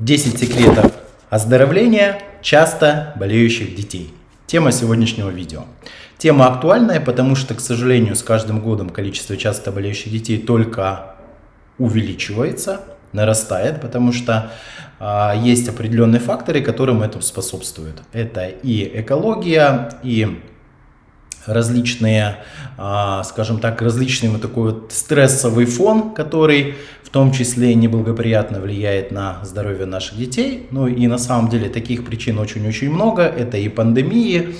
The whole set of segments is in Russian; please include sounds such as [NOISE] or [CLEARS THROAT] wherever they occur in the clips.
10 секретов оздоровления часто болеющих детей. Тема сегодняшнего видео. Тема актуальная, потому что, к сожалению, с каждым годом количество часто болеющих детей только увеличивается, нарастает, потому что э, есть определенные факторы, которым это способствуют. Это и экология, и различные, а, скажем так, различный вот такой вот стрессовый фон, который в том числе неблагоприятно влияет на здоровье наших детей. Ну и на самом деле таких причин очень-очень много. Это и пандемии,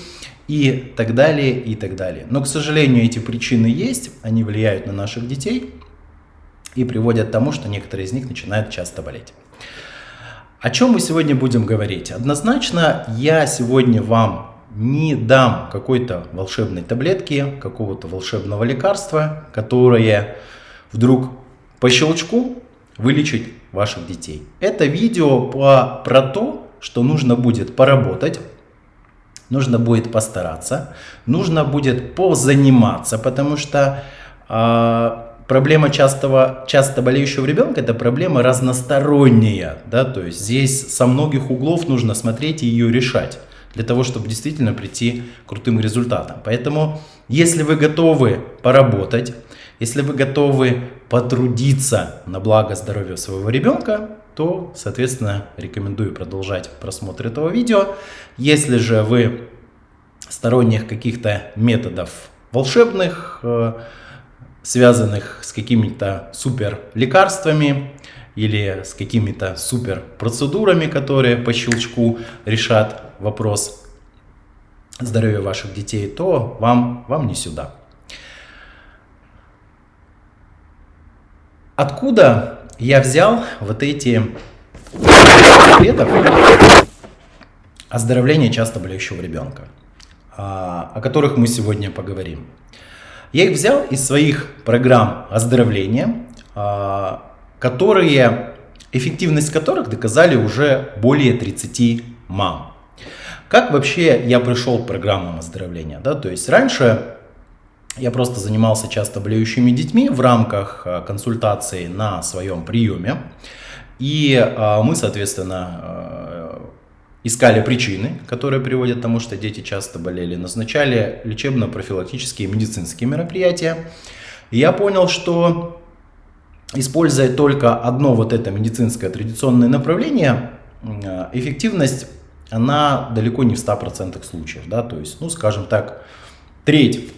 и так далее, и так далее. Но, к сожалению, эти причины есть, они влияют на наших детей и приводят к тому, что некоторые из них начинают часто болеть. О чем мы сегодня будем говорить? Однозначно я сегодня вам не дам какой-то волшебной таблетки, какого-то волшебного лекарства, которое вдруг по щелчку вылечит ваших детей. Это видео по, про то, что нужно будет поработать, нужно будет постараться, нужно будет позаниматься, потому что э, проблема частого, часто болеющего ребенка это проблема разносторонняя, да, то есть здесь со многих углов нужно смотреть и ее решать для того, чтобы действительно прийти к крутым результатам. Поэтому, если вы готовы поработать, если вы готовы потрудиться на благо здоровья своего ребенка, то, соответственно, рекомендую продолжать просмотр этого видео. Если же вы сторонних каких-то методов волшебных, э, связанных с какими-то супер лекарствами, или с какими-то супер процедурами, которые по щелчку решат вопрос здоровья ваших детей, то вам, вам не сюда. Откуда я взял вот эти секретов оздоровления часто болеющего ребенка, а, о которых мы сегодня поговорим? Я их взял из своих программ оздоровления, а, которые, эффективность которых доказали уже более 30 мам. Как вообще я пришел к программам оздоровления? Да? То есть раньше я просто занимался часто болеющими детьми в рамках а, консультации на своем приеме. И а, мы, соответственно, а, искали причины, которые приводят к тому, что дети часто болели, назначали лечебно-профилактические медицинские мероприятия. И я понял, что используя только одно вот это медицинское традиционное направление, эффективность, она далеко не в 100% случаев. Да? То есть, ну, скажем так, треть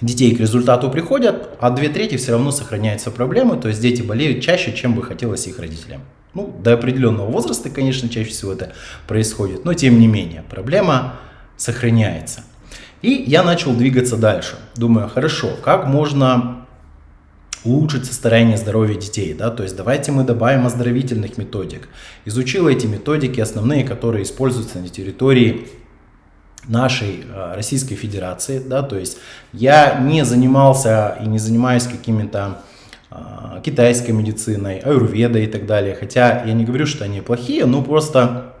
детей к результату приходят, а две трети все равно сохраняются проблемы, то есть дети болеют чаще, чем бы хотелось их родителям. Ну, до определенного возраста, конечно, чаще всего это происходит, но тем не менее, проблема сохраняется. И я начал двигаться дальше. Думаю, хорошо, как можно улучшить состояние здоровья детей. Да? То есть давайте мы добавим оздоровительных методик. Изучил эти методики, основные, которые используются на территории нашей э, Российской Федерации. Да? То есть я не занимался и не занимаюсь какими-то э, китайской медициной, аюрведой и так далее. Хотя я не говорю, что они плохие, но просто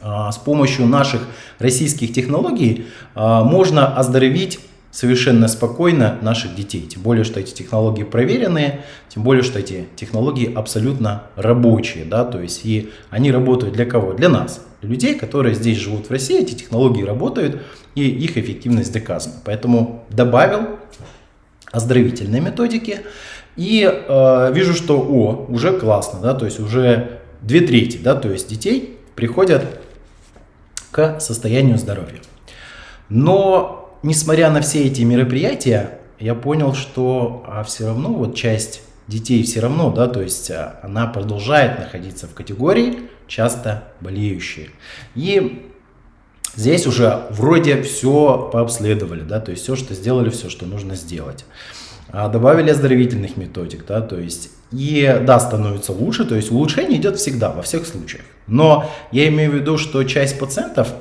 э, с помощью наших российских технологий можно оздоровить совершенно спокойно наших детей. Тем более, что эти технологии проверенные, тем более, что эти технологии абсолютно рабочие. Да? То есть и они работают для кого? Для нас, для людей, которые здесь живут в России. Эти технологии работают и их эффективность доказана. Поэтому добавил оздоровительные методики. И э, вижу, что о, уже классно, да, то есть уже две трети, да, то есть детей приходят к состоянию здоровья. Но несмотря на все эти мероприятия, я понял, что а, все равно вот часть детей все равно, да, то есть а, она продолжает находиться в категории часто болеющие. И здесь уже вроде все пообследовали, да, то есть все, что сделали, все, что нужно сделать. А, добавили оздоровительных методик, да, то есть и да, становится лучше, то есть улучшение идет всегда, во всех случаях. Но я имею в виду, что часть пациентов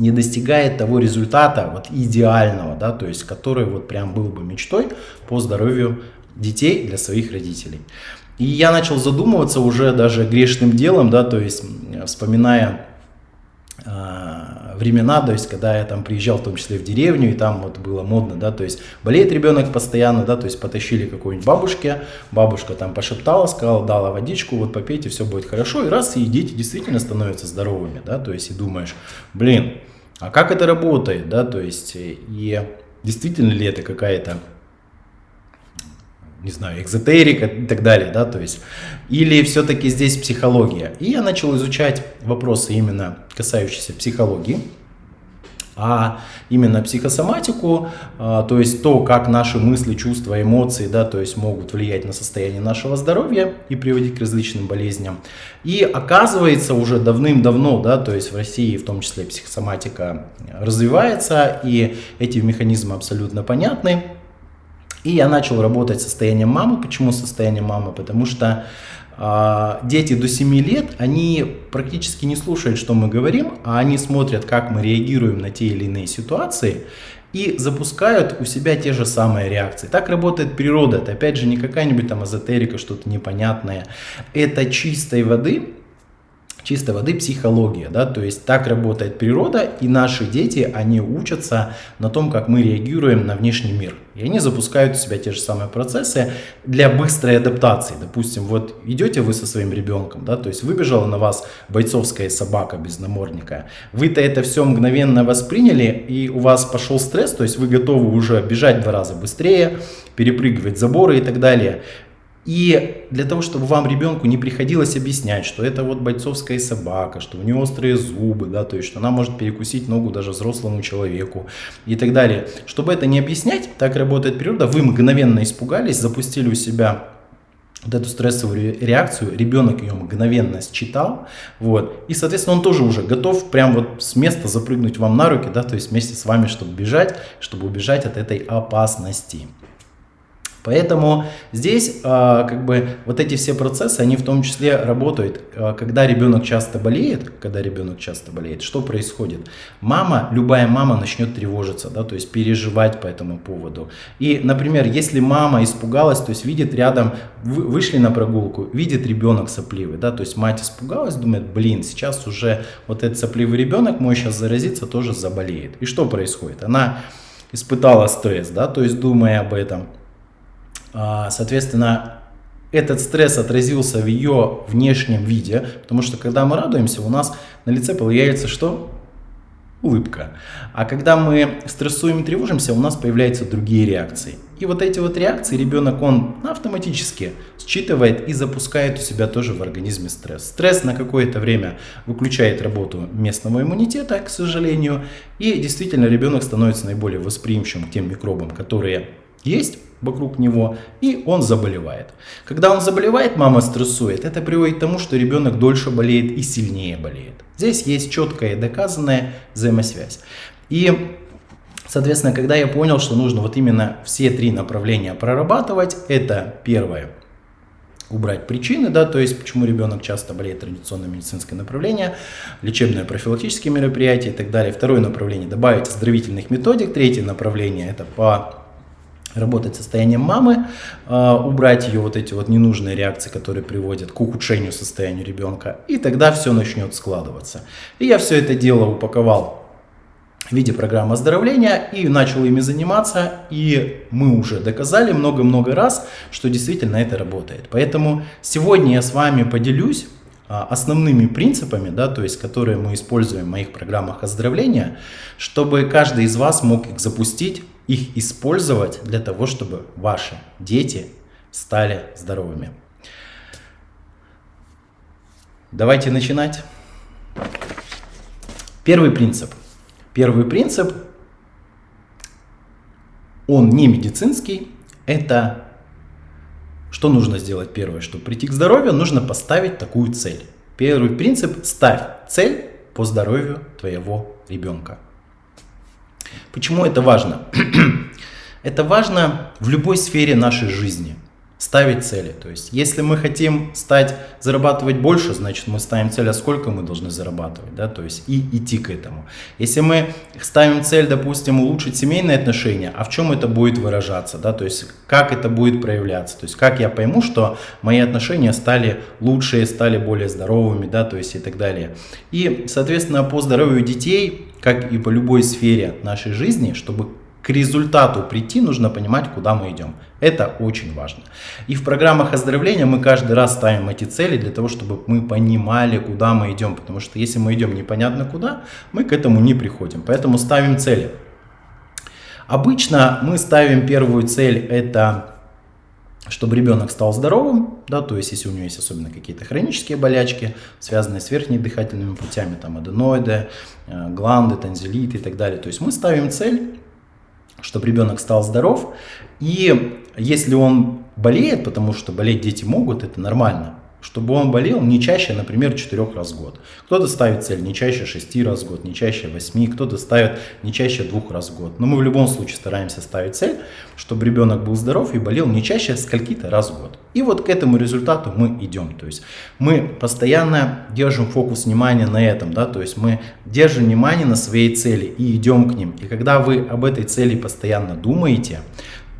не достигает того результата вот идеального, да, то есть который вот прям был бы мечтой по здоровью детей для своих родителей. И я начал задумываться уже даже грешным делом, да, то есть вспоминая э, времена, то есть когда я там приезжал в том числе в деревню, и там вот было модно, да, то есть болеет ребенок постоянно, да, то есть потащили какой-нибудь бабушке, бабушка там пошептала, сказала, дала водичку, вот попейте, все будет хорошо, и раз, и дети действительно становятся здоровыми, да, то есть и думаешь, блин, а как это работает, да, то есть и действительно ли это какая-то не знаю, экзотерика и так далее, да, то есть, или все-таки здесь психология. И я начал изучать вопросы именно касающиеся психологии, а именно психосоматику, а, то есть то, как наши мысли, чувства, эмоции, да, то есть могут влиять на состояние нашего здоровья и приводить к различным болезням. И оказывается уже давным-давно, да, то есть в России в том числе психосоматика развивается, и эти механизмы абсолютно понятны. И я начал работать с состоянием мамы. Почему состояние мамы? Потому что дети до 7 лет, они практически не слушают, что мы говорим, а они смотрят, как мы реагируем на те или иные ситуации и запускают у себя те же самые реакции. Так работает природа. Это опять же не какая-нибудь там эзотерика, что-то непонятное. Это чистой воды чистой воды психология, да, то есть так работает природа, и наши дети, они учатся на том, как мы реагируем на внешний мир. И они запускают у себя те же самые процессы для быстрой адаптации. Допустим, вот идете вы со своим ребенком, да, то есть выбежала на вас бойцовская собака без намордника, вы-то это все мгновенно восприняли, и у вас пошел стресс, то есть вы готовы уже бежать в два раза быстрее, перепрыгивать заборы и так далее. И для того, чтобы вам ребенку не приходилось объяснять, что это вот бойцовская собака, что у нее острые зубы, да, то есть что она может перекусить ногу даже взрослому человеку и так далее. Чтобы это не объяснять, так работает природа, вы мгновенно испугались, запустили у себя вот эту стрессовую реакцию, ребенок ее мгновенно считал, вот, и, соответственно, он тоже уже готов прям вот с места запрыгнуть вам на руки, да, то есть вместе с вами, чтобы бежать, чтобы убежать от этой опасности. Поэтому здесь а, как бы вот эти все процессы, они в том числе работают, а, когда ребенок часто болеет, когда ребенок часто болеет, что происходит? Мама, любая мама начнет тревожиться, да, то есть переживать по этому поводу. И, например, если мама испугалась, то есть видит рядом, вы, вышли на прогулку, видит ребенок сопливый, да, то есть мать испугалась, думает, блин, сейчас уже вот этот сопливый ребенок мой сейчас заразится, тоже заболеет. И что происходит? Она испытала стресс, да, то есть думая об этом, соответственно, этот стресс отразился в ее внешнем виде, потому что когда мы радуемся, у нас на лице появляется что? Улыбка. А когда мы стрессуем и тревожимся, у нас появляются другие реакции. И вот эти вот реакции ребенок, он автоматически считывает и запускает у себя тоже в организме стресс. Стресс на какое-то время выключает работу местного иммунитета, к сожалению, и действительно ребенок становится наиболее восприимчивым к тем микробам, которые есть вокруг него, и он заболевает. Когда он заболевает, мама стрессует, это приводит к тому, что ребенок дольше болеет и сильнее болеет. Здесь есть четкая доказанная взаимосвязь. И Соответственно, когда я понял, что нужно вот именно все три направления прорабатывать, это первое, убрать причины, да, то есть почему ребенок часто болеет традиционное медицинское направление, лечебное профилактические мероприятия и так далее. Второе направление добавить оздоровительных методик. Третье направление это по работать состоянием мамы, а, убрать ее вот эти вот ненужные реакции, которые приводят к ухудшению состояния ребенка, и тогда все начнет складываться. И я все это дело упаковал в виде программы оздоровления и начал ими заниматься, и мы уже доказали много-много раз, что действительно это работает. Поэтому сегодня я с вами поделюсь а, основными принципами, да, то есть которые мы используем в моих программах оздоровления, чтобы каждый из вас мог их запустить их использовать для того, чтобы ваши дети стали здоровыми. Давайте начинать. Первый принцип. Первый принцип, он не медицинский, это что нужно сделать первое, чтобы прийти к здоровью, нужно поставить такую цель. Первый принцип – ставь цель по здоровью твоего ребенка. Почему это важно? [CLEARS THROAT] это важно в любой сфере нашей жизни ставить цели. То есть, если мы хотим стать, зарабатывать больше, значит, мы ставим цель, а сколько мы должны зарабатывать, да, то есть, и идти к этому. Если мы ставим цель, допустим, улучшить семейные отношения, а в чем это будет выражаться, да, то есть, как это будет проявляться, то есть, как я пойму, что мои отношения стали лучше, стали более здоровыми, да, то есть, и так далее. И, соответственно, по здоровью детей как и по любой сфере нашей жизни, чтобы к результату прийти, нужно понимать, куда мы идем. Это очень важно. И в программах оздоровления мы каждый раз ставим эти цели для того, чтобы мы понимали, куда мы идем. Потому что если мы идем непонятно куда, мы к этому не приходим. Поэтому ставим цели. Обычно мы ставим первую цель, это чтобы ребенок стал здоровым, да, то есть если у него есть особенно какие-то хронические болячки, связанные с верхними дыхательными путями, там аденоиды, э, гланды, танзелиты и так далее. То есть мы ставим цель чтобы ребенок стал здоров. И если он болеет, потому что болеть дети могут, это нормально чтобы он болел не чаще, например, 4 раз в год. Кто-то ставит цель не чаще 6 раз в год, не чаще 8, кто-то ставит не чаще 2 раз в год. Но мы в любом случае стараемся ставить цель, чтобы ребенок был здоров и болел не чаще скольки-то раз в год. И вот к этому результату мы идем. То есть мы постоянно держим фокус внимания на этом, да, то есть мы держим внимание на своей цели и идем к ним. И когда вы об этой цели постоянно думаете,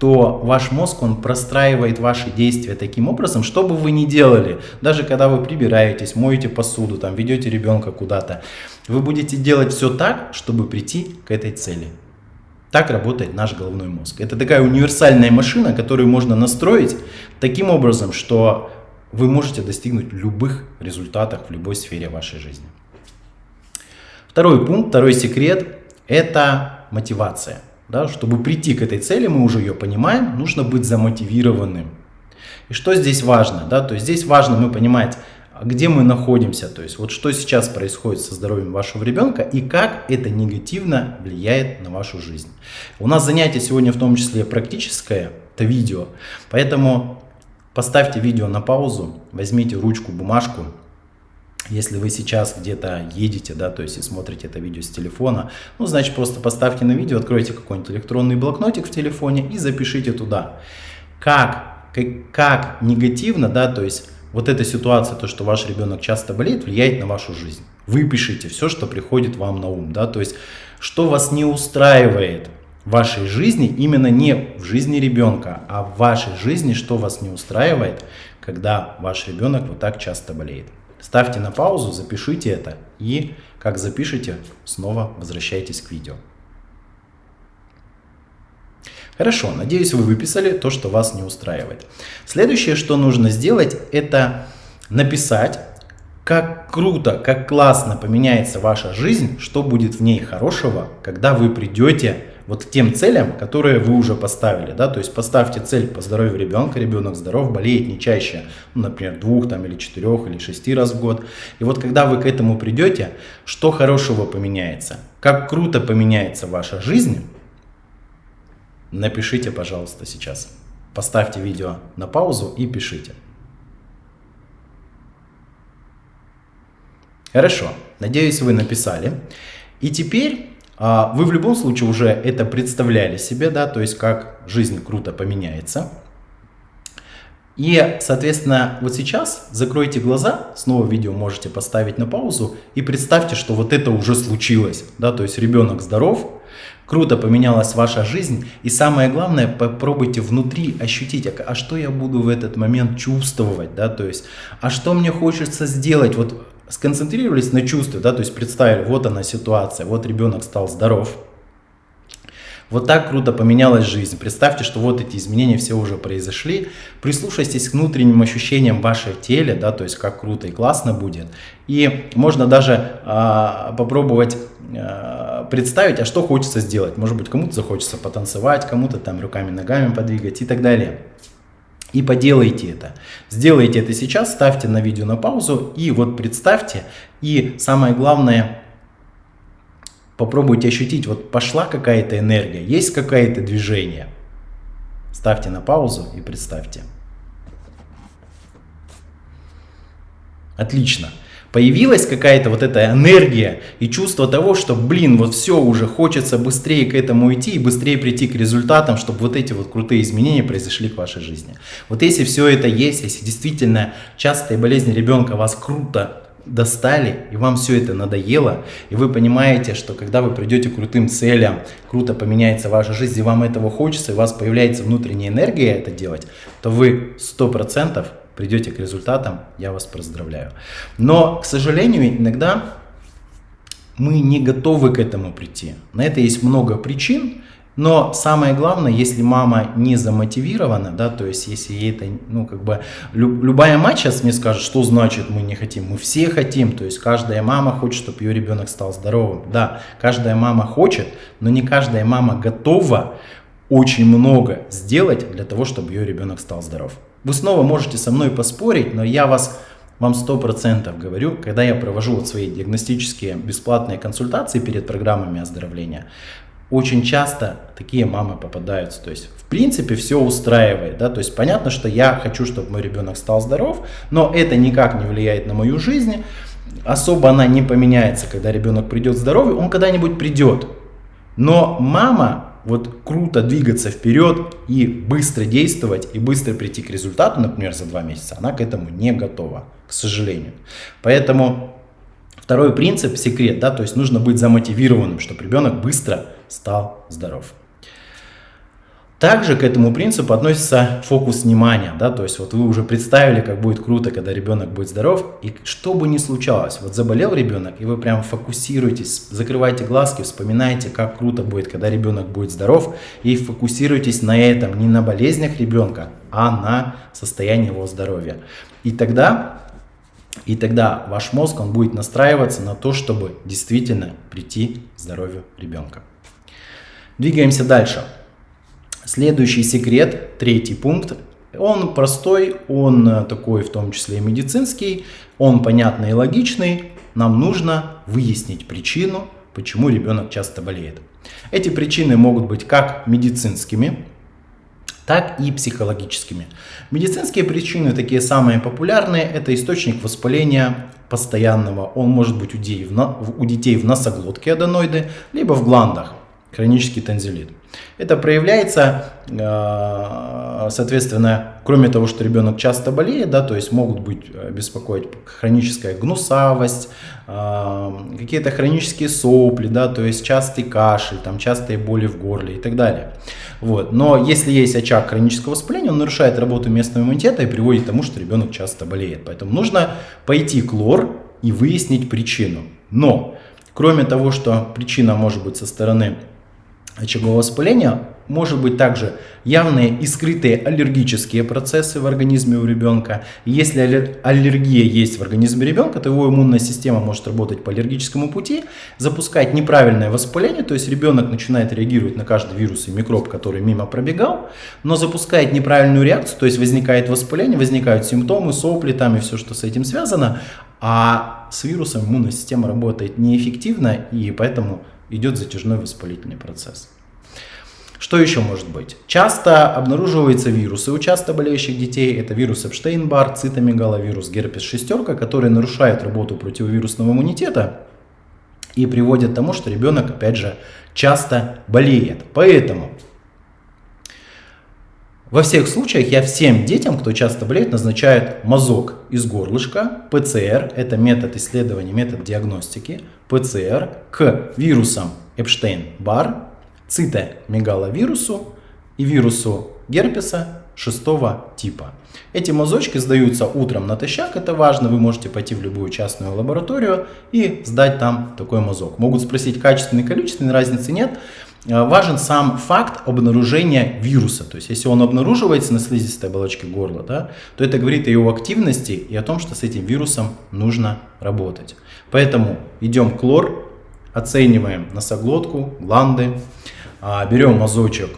то ваш мозг, он простраивает ваши действия таким образом, что бы вы ни делали, даже когда вы прибираетесь, моете посуду, там, ведете ребенка куда-то, вы будете делать все так, чтобы прийти к этой цели. Так работает наш головной мозг. Это такая универсальная машина, которую можно настроить таким образом, что вы можете достигнуть любых результатов в любой сфере вашей жизни. Второй пункт, второй секрет – это мотивация. Да, чтобы прийти к этой цели, мы уже ее понимаем, нужно быть замотивированным. И что здесь важно? Да? То есть здесь важно мы понимать, где мы находимся, то есть вот что сейчас происходит со здоровьем вашего ребенка и как это негативно влияет на вашу жизнь. У нас занятие сегодня в том числе практическое, это видео, поэтому поставьте видео на паузу, возьмите ручку, бумажку, если вы сейчас где-то едете, да, то есть и смотрите это видео с телефона, ну, значит, просто поставьте на видео, откройте какой-нибудь электронный блокнотик в телефоне и запишите туда. Как, как, как негативно, да, то есть вот эта ситуация, то, что ваш ребенок часто болеет, влияет на вашу жизнь. Вы пишите все, что приходит вам на ум, да, то есть что вас не устраивает в вашей жизни, именно не в жизни ребенка, а в вашей жизни, что вас не устраивает, когда ваш ребенок вот так часто болеет. Ставьте на паузу, запишите это и, как запишите, снова возвращайтесь к видео. Хорошо, надеюсь, вы выписали то, что вас не устраивает. Следующее, что нужно сделать, это написать, как круто, как классно поменяется ваша жизнь, что будет в ней хорошего, когда вы придете вот тем целям, которые вы уже поставили, да, то есть поставьте цель по здоровью ребенка, ребенок здоров, болеет не чаще, ну, например, двух там или четырех или шести раз в год. И вот когда вы к этому придете, что хорошего поменяется, как круто поменяется ваша жизнь, напишите, пожалуйста, сейчас. Поставьте видео на паузу и пишите. Хорошо, надеюсь, вы написали. И теперь вы в любом случае уже это представляли себе, да, то есть как жизнь круто поменяется. И, соответственно, вот сейчас закройте глаза, снова видео можете поставить на паузу и представьте, что вот это уже случилось, да, то есть ребенок здоров, круто поменялась ваша жизнь, и самое главное, попробуйте внутри ощутить, а, а что я буду в этот момент чувствовать, да, то есть, а что мне хочется сделать, вот сконцентрировались на чувстве, да, то есть представили, вот она ситуация, вот ребенок стал здоров, вот так круто поменялась жизнь. Представьте, что вот эти изменения все уже произошли. Прислушайтесь к внутренним ощущениям в вашем теле, да, то есть как круто и классно будет. И можно даже а, попробовать а, представить, а что хочется сделать. Может быть, кому-то захочется потанцевать, кому-то там руками-ногами подвигать и так далее. И поделайте это. Сделайте это сейчас, ставьте на видео на паузу и вот представьте. И самое главное, попробуйте ощутить, вот пошла какая-то энергия, есть какое-то движение. Ставьте на паузу и представьте. Отлично появилась какая-то вот эта энергия и чувство того, что, блин, вот все уже хочется быстрее к этому идти и быстрее прийти к результатам, чтобы вот эти вот крутые изменения произошли к вашей жизни. Вот если все это есть, если действительно частые болезни ребенка вас круто достали, и вам все это надоело, и вы понимаете, что когда вы придете к крутым целям, круто поменяется ваша жизнь, и вам этого хочется, и у вас появляется внутренняя энергия это делать, то вы 100% придете к результатам, я вас поздравляю. Но, к сожалению, иногда мы не готовы к этому прийти. На это есть много причин, но самое главное, если мама не замотивирована, да, то есть если ей это, ну, как бы, люб, любая мать сейчас мне скажет, что значит мы не хотим, мы все хотим, то есть каждая мама хочет, чтобы ее ребенок стал здоровым. Да, каждая мама хочет, но не каждая мама готова очень много сделать для того, чтобы ее ребенок стал здоров. Вы снова можете со мной поспорить, но я вас вам 100% говорю, когда я провожу вот свои диагностические бесплатные консультации перед программами оздоровления, очень часто такие мамы попадаются. То есть, в принципе, все устраивает. Да? То есть, понятно, что я хочу, чтобы мой ребенок стал здоров, но это никак не влияет на мою жизнь. Особо она не поменяется, когда ребенок придет здоровый, он когда-нибудь придет. Но мама вот круто двигаться вперед и быстро действовать и быстро прийти к результату, например, за два месяца, она к этому не готова, к сожалению. Поэтому второй принцип, секрет, да, то есть нужно быть замотивированным, чтобы ребенок быстро стал здоров. Также к этому принципу относится фокус внимания, да, то есть вот вы уже представили, как будет круто, когда ребенок будет здоров, и что бы ни случалось, вот заболел ребенок, и вы прям фокусируетесь, закрываете глазки, вспоминаете, как круто будет, когда ребенок будет здоров, и фокусируйтесь на этом, не на болезнях ребенка, а на состоянии его здоровья. И тогда, и тогда ваш мозг, он будет настраиваться на то, чтобы действительно прийти к здоровью ребенка. Двигаемся дальше. Следующий секрет, третий пункт, он простой, он э, такой в том числе и медицинский, он понятный и логичный. Нам нужно выяснить причину, почему ребенок часто болеет. Эти причины могут быть как медицинскими, так и психологическими. Медицинские причины, такие самые популярные, это источник воспаления постоянного. Он может быть у детей в, у детей в носоглотке аденоиды, либо в гландах, хронический танзелит. Это проявляется, э, соответственно, кроме того, что ребенок часто болеет, да, то есть могут быть э, беспокоить хроническая гнусавость, э, какие-то хронические сопли, да, то есть частый кашель, там, частые боли в горле и так далее. Вот. Но если есть очаг хронического воспаления, он нарушает работу местного иммунитета и приводит к тому, что ребенок часто болеет. Поэтому нужно пойти к лор и выяснить причину. Но, кроме того, что причина может быть со стороны очагового воспаления может быть также явные и скрытые аллергические процессы в организме у ребенка. Если аллергия есть в организме ребенка, то его иммунная система может работать по аллергическому пути, запускать неправильное воспаление, то есть ребенок начинает реагировать на каждый вирус и микроб, который мимо пробегал, но запускает неправильную реакцию, то есть возникает воспаление, возникают симптомы, сопли там и все, что с этим связано, а с вирусом иммунная система работает неэффективно и поэтому идет затяжной воспалительный процесс. Что еще может быть? Часто обнаруживаются вирусы у часто болеющих детей. Это вирус Эпштейн-Бар, цитомегаловирус, герпес шестерка, которые нарушают работу противовирусного иммунитета и приводят к тому, что ребенок, опять же, часто болеет. Поэтому во всех случаях я всем детям, кто часто болеет, назначаю мазок из горлышка, ПЦР, это метод исследования, метод диагностики, ПЦР к вирусам Эпштейн-Бар, цитомегаловирусу и вирусу герпеса шестого типа. Эти мазочки сдаются утром натощак, это важно, вы можете пойти в любую частную лабораторию и сдать там такой мазок. Могут спросить качественный, количественный, разницы нет. Э, важен сам факт обнаружения вируса. То есть, если он обнаруживается на слизистой оболочке горла, да, то это говорит о его активности и о том, что с этим вирусом нужно работать. Поэтому идем к лор, оцениваем носоглотку, гланды, а, берем мазочек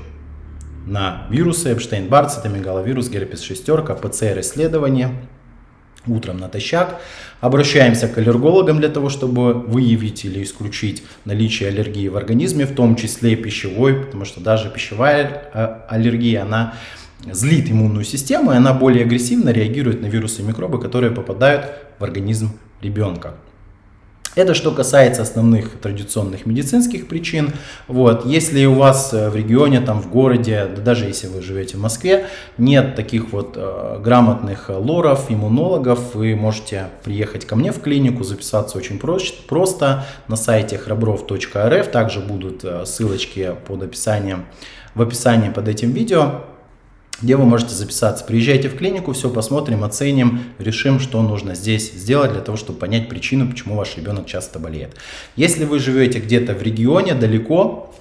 на вирусы Эпштейн-Бар, цитомегаловирус, герпес шестерка, ПЦР-исследование, утром натощак. Обращаемся к аллергологам для того, чтобы выявить или исключить наличие аллергии в организме, в том числе пищевой, потому что даже пищевая а, аллергия, она злит иммунную систему, и она более агрессивно реагирует на вирусы и микробы, которые попадают в организм ребенка. Это что касается основных традиционных медицинских причин. Вот. Если у вас э, в регионе, там в городе, да даже если вы живете в Москве, нет таких вот э, грамотных лоров, иммунологов, вы можете приехать ко мне в клинику, записаться очень просто на сайте храбров.рф. Также будут э, ссылочки под описанием, в описании под этим видео. Где вы можете записаться. Приезжайте в клинику, все посмотрим, оценим, решим, что нужно здесь сделать для того, чтобы понять причину, почему ваш ребенок часто болеет. Если вы живете где-то в регионе, далеко,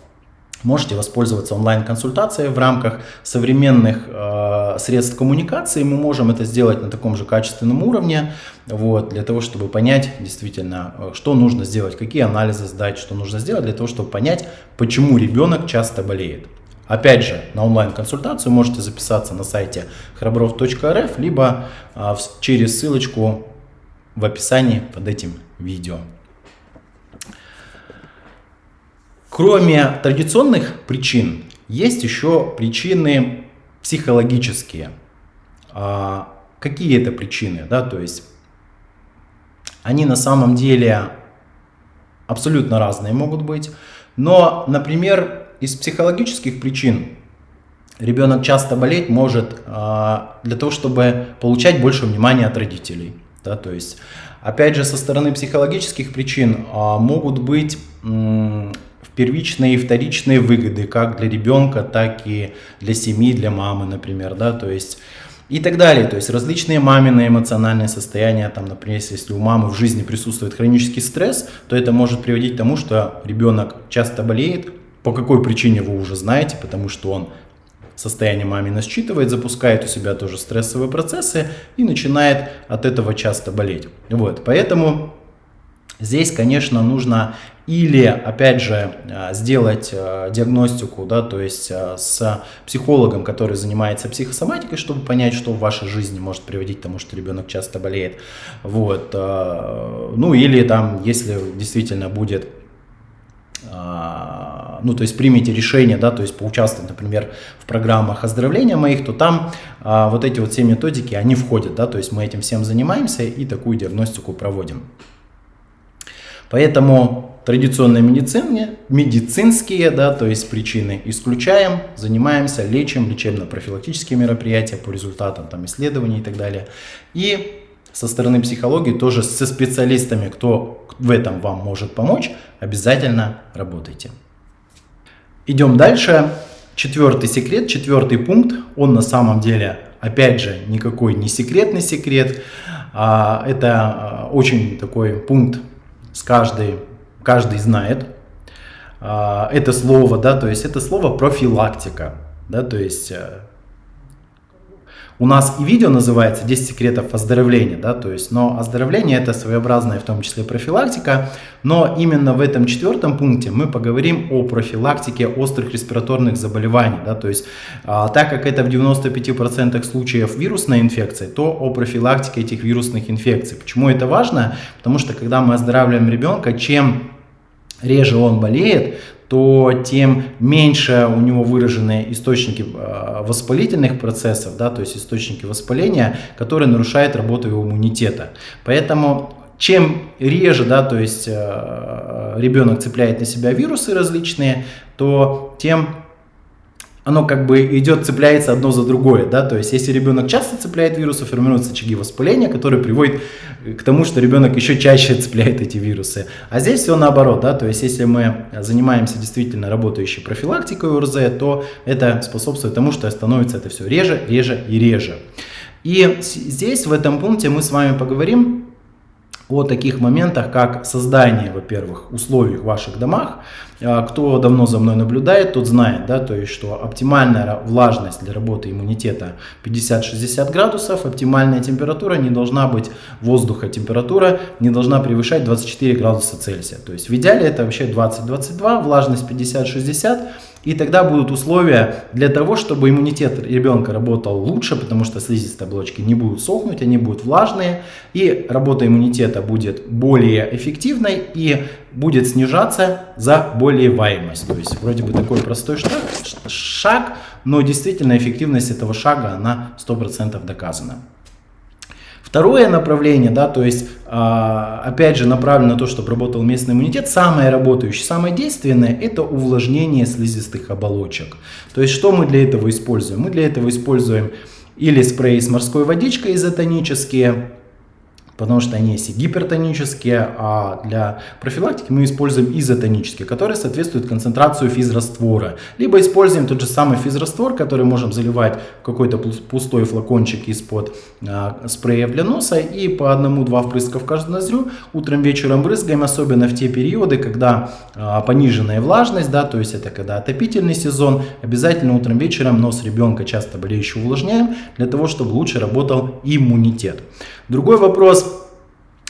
можете воспользоваться онлайн-консультацией в рамках современных э, средств коммуникации. Мы можем это сделать на таком же качественном уровне, вот, для того, чтобы понять действительно, э, что нужно сделать, какие анализы сдать, что нужно сделать для того, чтобы понять, почему ребенок часто болеет. Опять же, на онлайн-консультацию можете записаться на сайте храбров.рф, либо а, через ссылочку в описании под этим видео. Кроме традиционных причин, есть еще причины психологические. А, какие это причины? Да? То есть они на самом деле абсолютно разные могут быть. Но, например, из психологических причин ребенок часто болеть может а, для того, чтобы получать больше внимания от родителей. Да, то есть, опять же, со стороны психологических причин а, могут быть первичные и вторичные выгоды как для ребенка, так и для семьи, для мамы, например, да, то есть и так далее. То есть различные мамины эмоциональные состояния, там, например, если у мамы в жизни присутствует хронический стресс, то это может приводить к тому, что ребенок часто болеет, по какой причине вы уже знаете, потому что он состояние мамина считывает, запускает у себя тоже стрессовые процессы и начинает от этого часто болеть. Вот, поэтому здесь, конечно, нужно или, опять же, э, сделать э, диагностику, да, то есть э, с психологом, который занимается психосоматикой, чтобы понять, что в вашей жизни может приводить к тому, что ребенок часто болеет. Вот. Ну или там, если действительно будет ну, то есть примите решение, да, то есть поучаствовать, например, в программах оздоровления моих, то там а, вот эти вот все методики, они входят, да, то есть мы этим всем занимаемся и такую диагностику проводим. Поэтому традиционные медицины, медицинские, да, то есть причины исключаем, занимаемся, лечим, лечебно-профилактические мероприятия по результатам там, исследований и так далее. И со стороны психологии тоже со специалистами, кто в этом вам может помочь, обязательно работайте. Идем дальше. Четвертый секрет, четвертый пункт, он на самом деле, опять же, никакой не секретный секрет. А, это а, очень такой пункт, с каждый, каждый знает. А, это слово, да, то есть это слово профилактика, да, то есть э, у нас и видео называется 10 секретов оздоровления, да, то есть, но оздоровление это своеобразная в том числе профилактика, но именно в этом четвертом пункте мы поговорим о профилактике острых респираторных заболеваний, да, то есть, а, так как это в 95% случаев вирусная инфекция, то о профилактике этих вирусных инфекций. Почему это важно? Потому что когда мы оздоравливаем ребенка, чем реже он болеет, то тем меньше у него выражены источники э, воспалительных процессов, да, то есть источники воспаления, которые нарушают работу его иммунитета. Поэтому чем реже, да, то есть э, ребенок цепляет на себя вирусы различные, то тем оно как бы идет, цепляется одно за другое, да, то есть если ребенок часто цепляет вирусы, формируются очаги воспаления, которые приводят к тому, что ребенок еще чаще цепляет эти вирусы. А здесь все наоборот, да, то есть если мы занимаемся действительно работающей профилактикой ОРЗ, то это способствует тому, что становится это все реже, реже и реже. И здесь, в этом пункте, мы с вами поговорим о таких моментах, как создание, во-первых, условий в ваших домах. А, кто давно за мной наблюдает, тот знает, да, то есть, что оптимальная влажность для работы иммунитета 50-60 градусов, оптимальная температура не должна быть воздуха, температура не должна превышать 24 градуса Цельсия. То есть в идеале это вообще 20-22, влажность 50-60 и тогда будут условия для того, чтобы иммунитет ребенка работал лучше, потому что слизистые оболочки не будут сохнуть, они будут влажные, и работа иммунитета будет более эффективной и будет снижаться заболеваемость. То есть вроде бы такой простой шаг, шаг но действительно эффективность этого шага, она 100% доказана. Второе направление, да, то есть, а, опять же, направлено на то, чтобы работал местный иммунитет, самое работающее, самое действенное, это увлажнение слизистых оболочек. То есть, что мы для этого используем? Мы для этого используем или спреи с морской водичкой изотонические, потому что они есть гипертонические, а для профилактики мы используем изотонические, которые соответствуют концентрацию физраствора. Либо используем тот же самый физраствор, который можем заливать какой-то пустой флакончик из-под а, спрея для носа и по одному-два впрыска в каждую ноздрю утром вечером брызгаем, особенно в те периоды, когда а, пониженная влажность, да, то есть это когда отопительный сезон, обязательно утром вечером нос ребенка часто болеющего увлажняем для того, чтобы лучше работал иммунитет. Другой вопрос,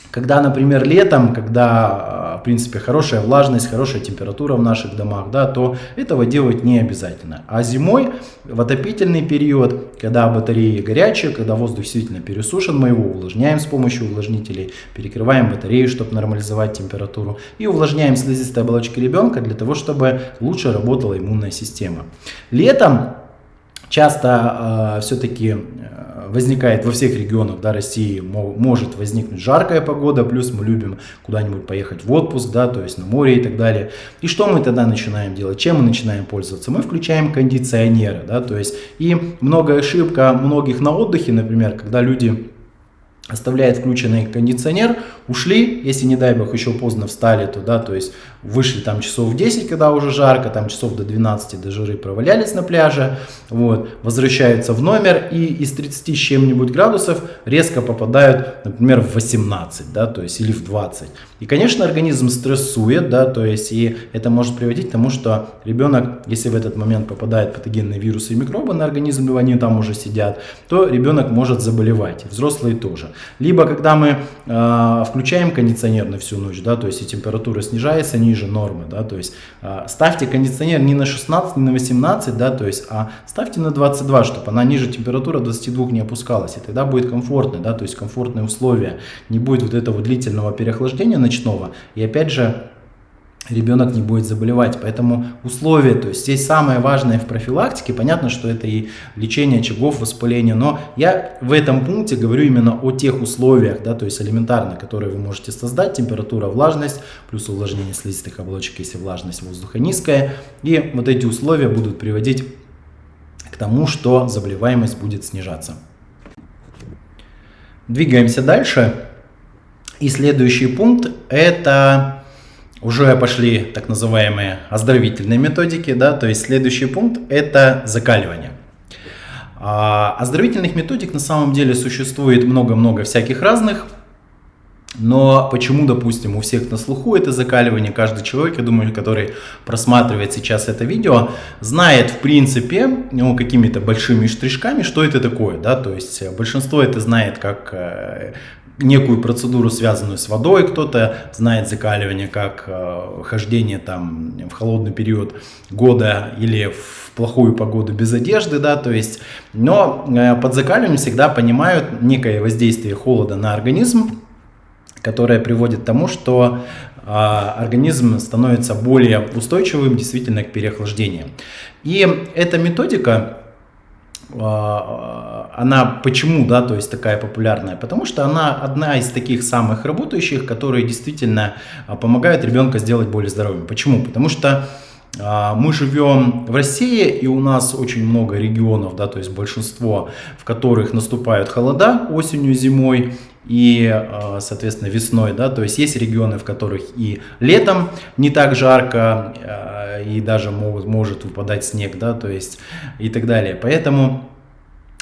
когда, например, летом, когда, а, в принципе, хорошая влажность, хорошая температура в наших домах, да, то этого делать не обязательно. А зимой, в отопительный период, когда батареи горячие, когда воздух действительно пересушен, мы его увлажняем с помощью увлажнителей, перекрываем батарею, чтобы нормализовать температуру, и увлажняем слизистые оболочки ребенка для того, чтобы лучше работала иммунная система. Летом часто э, все-таки возникает во всех регионах да, России, может возникнуть жаркая погода, плюс мы любим куда-нибудь поехать в отпуск, да, то есть на море и так далее. И что мы тогда начинаем делать? Чем мы начинаем пользоваться? Мы включаем кондиционеры, да, то есть и много ошибка многих на отдыхе, например, когда люди оставляют включенный кондиционер, ушли, если не дай бог еще поздно встали, то да, то есть вышли там часов в 10, когда уже жарко, там часов до 12 до жары провалялись на пляже, вот, возвращаются в номер и из 30 с чем-нибудь градусов резко попадают, например, в 18, да, то есть или в 20. И, конечно, организм стрессует, да, то есть и это может приводить к тому, что ребенок, если в этот момент попадает патогенные вирусы и микробы на организм, либо они там уже сидят, то ребенок может заболевать, взрослые тоже. Либо когда мы э, включаем кондиционер на всю ночь, да, то есть и температура снижается, ниже нормы, да, то есть э, ставьте кондиционер не на 16, не на 18, да, то есть, а ставьте на 22, чтобы она ниже температуры 22 не опускалась, и тогда будет комфортно, да, то есть комфортные условия, не будет вот этого длительного переохлаждения ночного, и опять же, ребенок не будет заболевать. Поэтому условия, то есть здесь самое важное в профилактике, понятно, что это и лечение очагов воспаления, но я в этом пункте говорю именно о тех условиях, да, то есть элементарно, которые вы можете создать, температура, влажность, плюс увлажнение слизистых оболочек, если влажность воздуха низкая, и вот эти условия будут приводить к тому, что заболеваемость будет снижаться. Двигаемся дальше. И следующий пункт это уже пошли так называемые оздоровительные методики, да, то есть следующий пункт это закаливание. А, оздоровительных методик на самом деле существует много-много всяких разных, но почему, допустим, у всех на слуху это закаливание, каждый человек, я думаю, который просматривает сейчас это видео, знает в принципе, ну, какими-то большими штришками, что это такое, да, то есть большинство это знает как э, некую процедуру, связанную с водой, кто-то знает закаливание как э, хождение там в холодный период года или в плохую погоду без одежды, да, то есть, но э, под закаливанием всегда понимают некое воздействие холода на организм, которое приводит к тому, что э, организм становится более устойчивым действительно к переохлаждению. И эта методика она почему, да, то есть такая популярная? Потому что она одна из таких самых работающих, которые действительно а, помогают ребенка сделать более здоровым. Почему? Потому что а, мы живем в России, и у нас очень много регионов, да, то есть большинство, в которых наступают холода осенью, зимой и, соответственно, весной, да, то есть есть регионы, в которых и летом не так жарко, и даже могут, может выпадать снег, да, то есть и так далее. Поэтому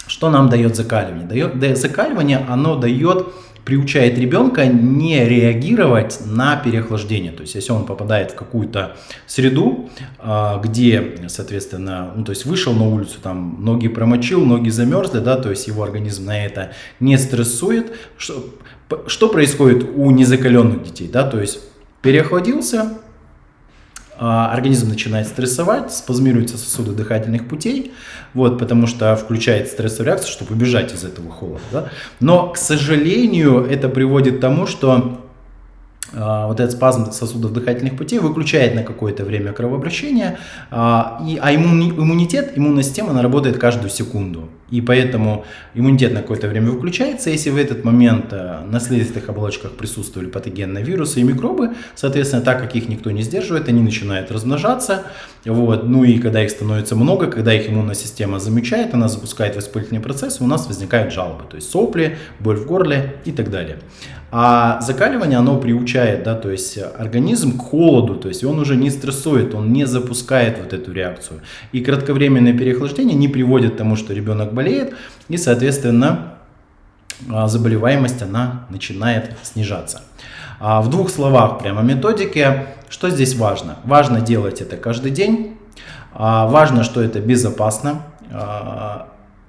что нам дает закаливание? Дает, закаливание, оно дает приучает ребенка не реагировать на переохлаждение. То есть, если он попадает в какую-то среду, а, где, соответственно, ну, то есть вышел на улицу, там ноги промочил, ноги замерзли, да, то есть его организм на это не стрессует. Что, что происходит у незакаленных детей, да, то есть переохладился, организм начинает стрессовать, спазмируются сосуды дыхательных путей, вот, потому что включает стрессовую реакцию, чтобы убежать из этого холода. Да? Но, к сожалению, это приводит к тому, что а, вот этот спазм сосудов дыхательных путей выключает на какое-то время кровообращение, а, и, а иммунитет, иммунная система, она работает каждую секунду. И поэтому иммунитет на какое-то время выключается. Если в этот момент э, на слизистых оболочках присутствовали патогенные вирусы и микробы, соответственно, так как их никто не сдерживает, они начинают размножаться. Вот. Ну и когда их становится много, когда их иммунная система замечает, она запускает воспалительный процесс, и у нас возникают жалобы. То есть сопли, боль в горле и так далее. А закаливание, оно приучает, да, то есть организм к холоду, то есть он уже не стрессует, он не запускает вот эту реакцию. И кратковременное переохлаждение не приводит к тому, что ребенок болеет, и, соответственно, а, заболеваемость, она начинает снижаться. А в двух словах прямо методики, что здесь важно? Важно делать это каждый день, а, важно, что это безопасно,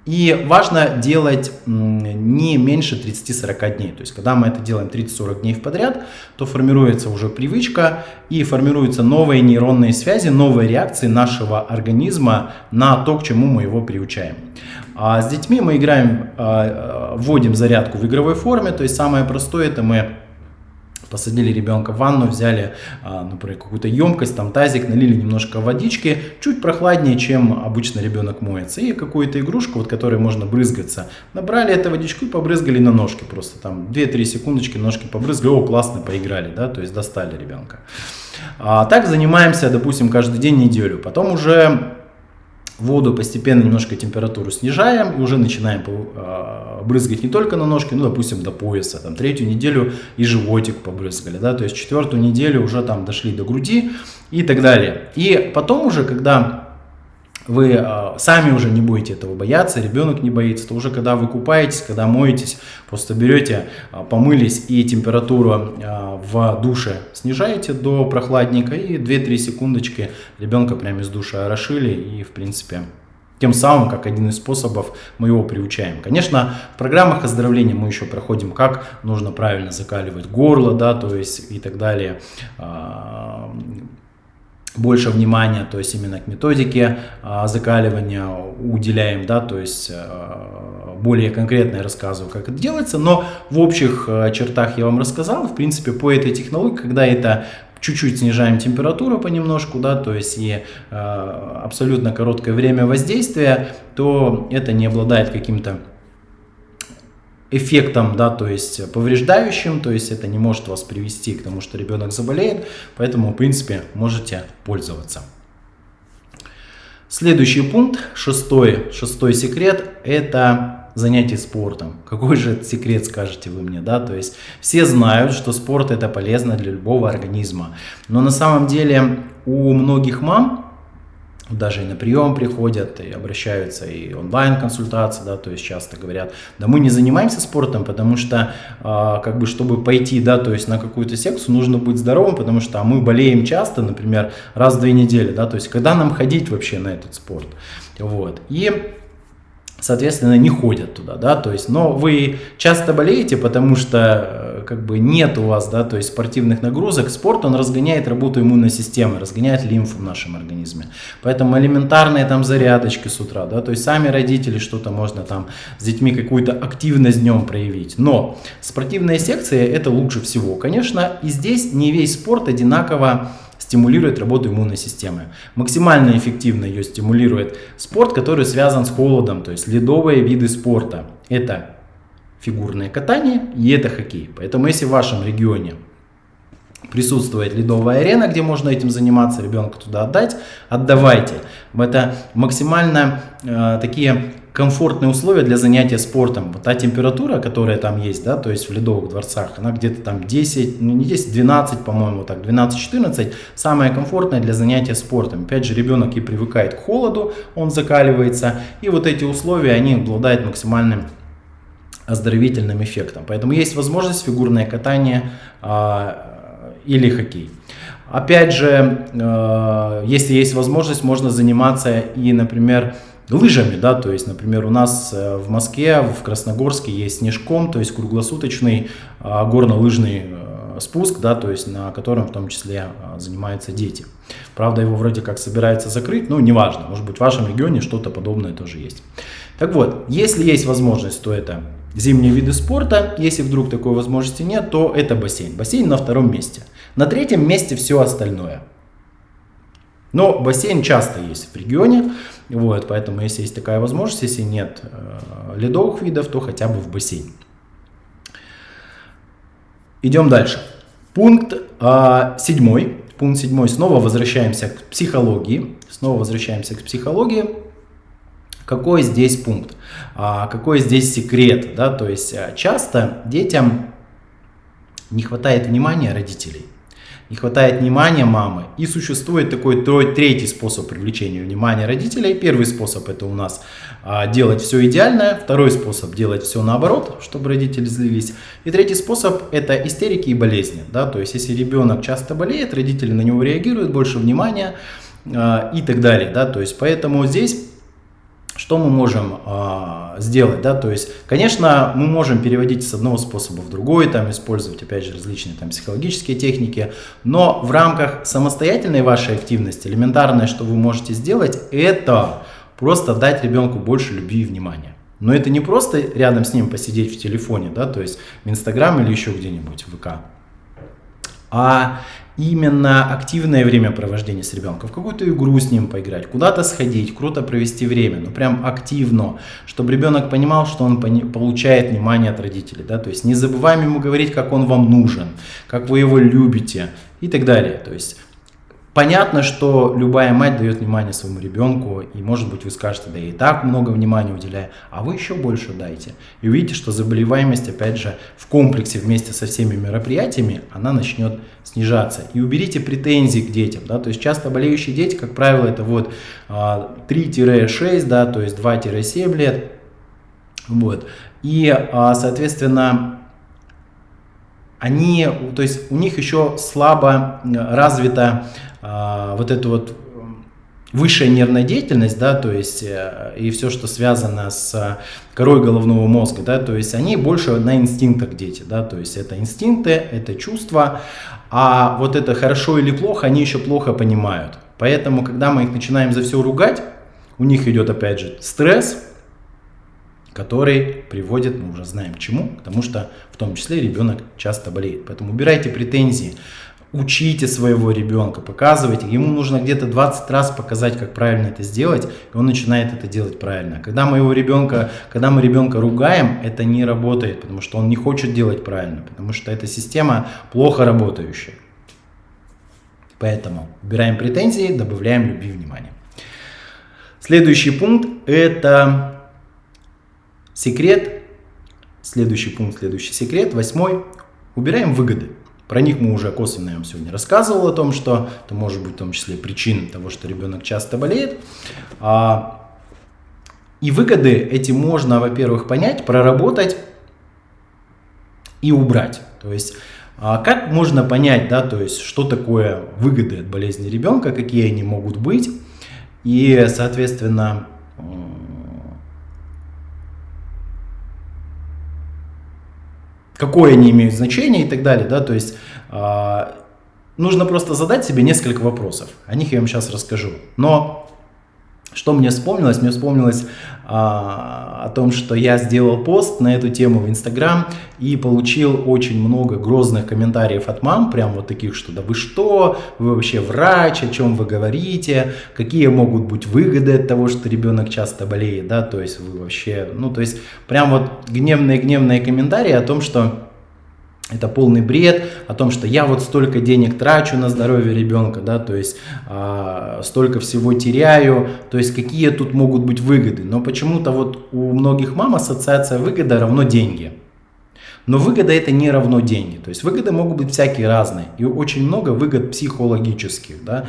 и важно делать не меньше 30-40 дней. То есть, когда мы это делаем 30-40 дней подряд, то формируется уже привычка и формируются новые нейронные связи, новые реакции нашего организма на то, к чему мы его приучаем. А с детьми мы играем, а, вводим зарядку в игровой форме. То есть, самое простое это мы посадили ребенка в ванну, взяли, а, например, какую-то емкость, там тазик, налили немножко водички, чуть прохладнее, чем обычно ребенок моется, и какую-то игрушку, вот которой можно брызгаться. Набрали эту водичку и побрызгали на ножки, просто там 2-3 секундочки ножки побрызгали, о, классно поиграли, да, то есть достали ребенка. А, так занимаемся, допустим, каждый день неделю, потом уже воду постепенно немножко температуру снижаем и уже начинаем а, брызгать не только на ножки, ну, допустим, до пояса. Там третью неделю и животик побрызгали, да, то есть четвертую неделю уже там дошли до груди и так далее. И потом уже, когда вы э, сами уже не будете этого бояться, ребенок не боится, то уже когда вы купаетесь, когда моетесь, просто берете, э, помылись и температуру э, в душе снижаете до прохладника и 2-3 секундочки ребенка прямо из душа орошили и в принципе тем самым, как один из способов, мы его приучаем. Конечно, в программах оздоровления мы еще проходим, как нужно правильно закаливать горло, да, то есть и так далее больше внимания, то есть именно к методике а, закаливания уделяем, да, то есть а, более конкретно я рассказываю, как это делается, но в общих а, чертах я вам рассказал, в принципе, по этой технологии, когда это чуть-чуть снижаем температуру понемножку, да, то есть и э, абсолютно короткое время воздействия, то это не обладает каким-то эффектом, да, то есть повреждающим, то есть это не может вас привести к тому, что ребенок заболеет, поэтому, в принципе, можете пользоваться. Следующий пункт, шестой, шестой секрет, это занятие спортом. Какой же секрет, скажете вы мне, да? То есть все знают, что спорт это полезно для любого организма. Но на самом деле у многих мам даже и на прием приходят, и обращаются, и онлайн-консультации, да, то есть часто говорят, да мы не занимаемся спортом, потому что, э, как бы, чтобы пойти, да, то есть на какую-то секцию, нужно быть здоровым, потому что а мы болеем часто, например, раз в две недели, да, то есть когда нам ходить вообще на этот спорт, вот, и соответственно, не ходят туда, да, то есть, но вы часто болеете, потому что, как бы, нет у вас, да, то есть, спортивных нагрузок, спорт, он разгоняет работу иммунной системы, разгоняет лимфу в нашем организме, поэтому элементарные там зарядочки с утра, да, то есть, сами родители что-то можно там с детьми какую-то активность днем проявить, но спортивные секции это лучше всего, конечно, и здесь не весь спорт одинаково стимулирует работу иммунной системы. Максимально эффективно ее стимулирует спорт, который связан с холодом, то есть ледовые виды спорта. Это фигурное катание и это хоккей. Поэтому если в вашем регионе присутствует ледовая арена, где можно этим заниматься, ребенка туда отдать, отдавайте. Это максимально э, такие комфортные условия для занятия спортом. Вот та температура, которая там есть, да, то есть в ледовых дворцах, она где-то там 10, ну не 10, 12, по-моему, так, 12-14, самая комфортная для занятия спортом. Опять же, ребенок и привыкает к холоду, он закаливается, и вот эти условия, они обладают максимальным оздоровительным эффектом. Поэтому есть возможность фигурное катание э, или хоккей. Опять же, э, если есть возможность, можно заниматься и, например, лыжами, да, то есть, например, у нас э, в Москве, в Красногорске есть снежком, то есть круглосуточный а, горно-лыжный э, спуск, да, то есть на котором в том числе а, занимаются дети. Правда, его вроде как собирается закрыть, но неважно, может быть в вашем регионе что-то подобное тоже есть. Так вот, если есть возможность, то это зимние виды спорта, если вдруг такой возможности нет, то это бассейн. Бассейн на втором месте. На третьем месте все остальное – Но бассейн часто есть в регионе, вот, поэтому если есть такая возможность, если нет э, ледовых видов, то хотя бы в бассейн. Идем дальше. Пункт э, седьмой. Пункт седьмой. Снова возвращаемся к психологии. Снова возвращаемся к психологии. Какой здесь пункт? А, какой здесь секрет? Да? То есть э, часто детям не хватает внимания родителей не хватает внимания мамы. И существует такой третий способ привлечения внимания родителей. Первый способ это у нас а, делать все идеально. Второй способ делать все наоборот, чтобы родители злились. И третий способ это истерики и болезни. Да? То есть если ребенок часто болеет, родители на него реагируют, больше внимания а, и так далее. Да? То есть поэтому здесь что мы можем э, сделать, да, то есть, конечно, мы можем переводить с одного способа в другой, там, использовать, опять же, различные там психологические техники, но в рамках самостоятельной вашей активности, элементарное, что вы можете сделать, это просто дать ребенку больше любви и внимания. Но это не просто рядом с ним посидеть в телефоне, да, то есть в Инстаграм или еще где-нибудь в ВК, а именно активное времяпровождение с ребенком, в какую-то игру с ним поиграть, куда-то сходить, круто провести время, ну прям активно, чтобы ребенок понимал, что он получает внимание от родителей, да, то есть не забываем ему говорить, как он вам нужен, как вы его любите и так далее, то есть Понятно, что любая мать дает внимание своему ребенку, и может быть вы скажете, да и так много внимания уделяю, а вы еще больше дайте. И увидите, что заболеваемость, опять же, в комплексе вместе со всеми мероприятиями, она начнет снижаться. И уберите претензии к детям, да, то есть часто болеющие дети, как правило, это вот 3-6, а, да, то есть 2-7 лет, вот. И, а, соответственно, они, то есть у них еще слабо развита а, вот эту вот высшая нервная деятельность, да, то есть э, и все, что связано с корой головного мозга, да, то есть они больше на инстинктах дети, да, то есть это инстинкты, это чувства, а вот это хорошо или плохо они еще плохо понимают. Поэтому, когда мы их начинаем за все ругать, у них идет опять же стресс, который приводит, мы уже знаем к чему, потому что в том числе ребенок часто болеет. Поэтому убирайте претензии учите своего ребенка, показывайте. Ему нужно где-то 20 раз показать, как правильно это сделать, и он начинает это делать правильно. Когда мы его ребенка, когда мы ребенка ругаем, это не работает, потому что он не хочет делать правильно, потому что эта система плохо работающая. Поэтому убираем претензии, добавляем любви и внимания. Следующий пункт это секрет. Следующий пункт, следующий секрет, восьмой. Убираем выгоды. Про них мы уже косвенно я вам сегодня рассказывал о том, что это может быть в том числе причин того, что ребенок часто болеет. А, и выгоды эти можно, во-первых, понять, проработать и убрать. То есть а как можно понять, да, то есть что такое выгоды от болезни ребенка, какие они могут быть, и, соответственно, какое они имеют значение и так далее, да, то есть э, нужно просто задать себе несколько вопросов, о них я вам сейчас расскажу, но что мне вспомнилось? Мне вспомнилось о том, что я сделал пост на эту тему в Инстаграм и получил очень много грозных комментариев от мам, прям вот таких, что да вы что, вы вообще врач, о чем вы говорите, какие могут быть выгоды от того, что ребенок часто болеет, да, то есть вы вообще, ну то есть прям вот гневные-гневные комментарии о том, что это полный бред о том, что я вот столько денег трачу на здоровье ребенка, да, то есть э, столько всего теряю, то есть какие тут могут быть выгоды. Но почему-то вот у многих мам ассоциация выгода равно деньги. Но выгода это не равно деньги. То есть выгоды могут быть всякие разные. И очень много выгод психологических. Да?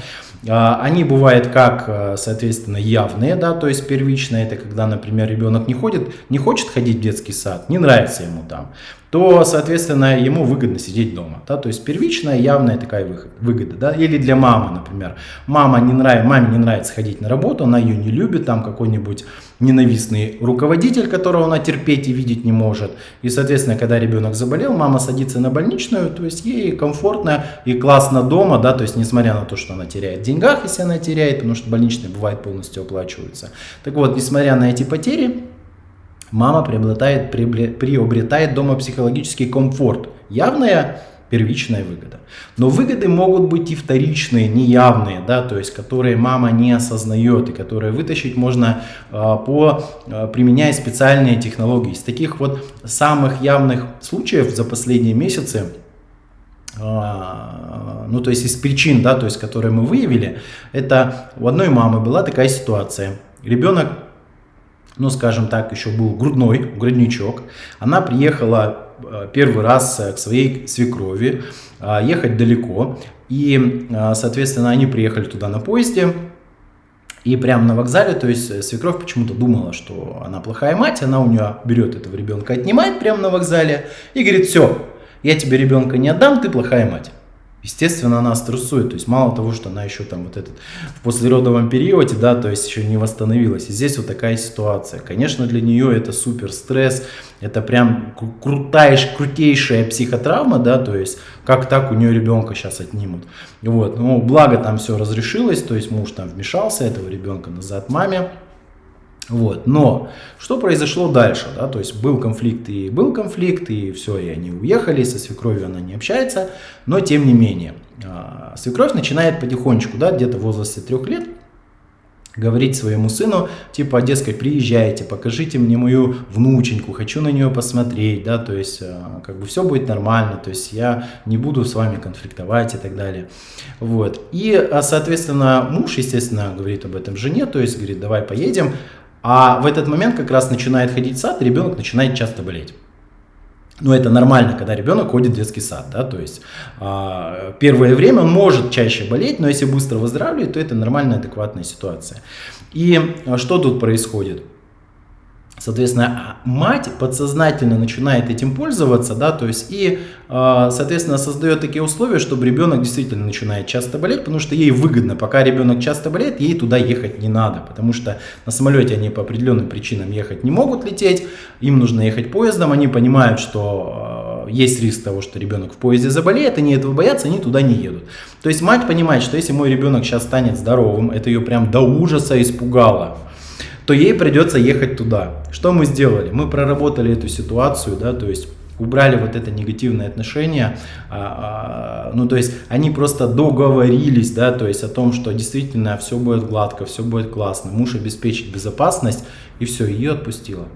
А, они бывают как, э, соответственно, явные, да, то есть первичные, это когда, например, ребенок не ходит, не хочет ходить в детский сад, не нравится ему там то, соответственно, ему выгодно сидеть дома. Да? То есть первичная, явная такая выгода. Да? Или для мамы, например. Мама не нрав... Маме не нравится ходить на работу, она ее не любит, там какой-нибудь ненавистный руководитель, которого она терпеть и видеть не может. И, соответственно, когда ребенок заболел, мама садится на больничную, то есть ей комфортно и классно дома, да, то есть несмотря на то, что она теряет в деньгах, если она теряет, потому что больничные бывает полностью оплачиваются. Так вот, несмотря на эти потери, мама приобретает, приобретает дома психологический комфорт. Явная первичная выгода. Но выгоды могут быть и вторичные, неявные, да, то есть которые мама не осознает и которые вытащить можно а, по, а, применяя специальные технологии. Из таких вот самых явных случаев за последние месяцы а, ну то есть из причин, да, то есть которые мы выявили, это у одной мамы была такая ситуация. Ребенок, ну скажем так, еще был грудной, грудничок. Она приехала а, первый раз к своей свекрови, а, ехать далеко. И, соответственно, они приехали туда на поезде. И прямо на вокзале, то есть свекровь почему-то думала, что она плохая мать, она у нее берет этого ребенка, отнимает прямо на вокзале и говорит, все, я тебе ребенка не отдам, ты плохая мать. Естественно, она стрессует, то есть мало того, что она еще там вот этот в послеродовом периоде, да, то есть еще не восстановилась. И здесь вот такая ситуация. Конечно, для нее это супер стресс, это прям крутая, крутейшая психотравма, да, то есть как так у нее ребенка сейчас отнимут. Вот, ну, благо там все разрешилось, то есть муж там вмешался, этого ребенка назад маме, вот. Но что произошло дальше? Да? То есть был конфликт и был конфликт, и все, и они уехали, со свекровью она не общается, но тем не менее. А, свекровь начинает потихонечку, да, где-то в возрасте трех лет, говорить своему сыну, типа, дескать, приезжайте, покажите мне мою внученьку, хочу на нее посмотреть, да, то есть, а, как бы все будет нормально, то есть, я не буду с вами конфликтовать и так далее, вот. И, а, соответственно, муж, естественно, говорит об этом жене, то есть, говорит, давай поедем, а в этот момент как раз начинает ходить сад, и ребенок начинает часто болеть. Но это нормально, когда ребенок ходит в детский сад, да, то есть э, первое время он может чаще болеть, но если быстро выздоравливает, то это нормальная, адекватная ситуация. И а, что тут происходит? Соответственно, мать подсознательно начинает этим пользоваться, да, то есть и, а, соответственно, создает такие условия, чтобы ребенок действительно начинает часто болеть, потому что ей выгодно, пока ребенок часто болеет, ей туда ехать не надо, потому что на самолете они по определенным причинам ехать не могут лететь, им нужно ехать поездом, они понимают, что а, есть риск того, что ребенок в поезде заболеет, они этого боятся, они туда не едут. То есть мать понимает, что если мой ребенок сейчас станет здоровым, это ее прям до ужаса испугало, то ей придется ехать туда. Что мы сделали? Мы проработали эту ситуацию, да, то есть убрали вот это негативное отношение, а, а, ну то есть они просто договорились, да, то есть о том, что действительно все будет гладко, все будет классно, муж обеспечит безопасность и все, ее отпустила.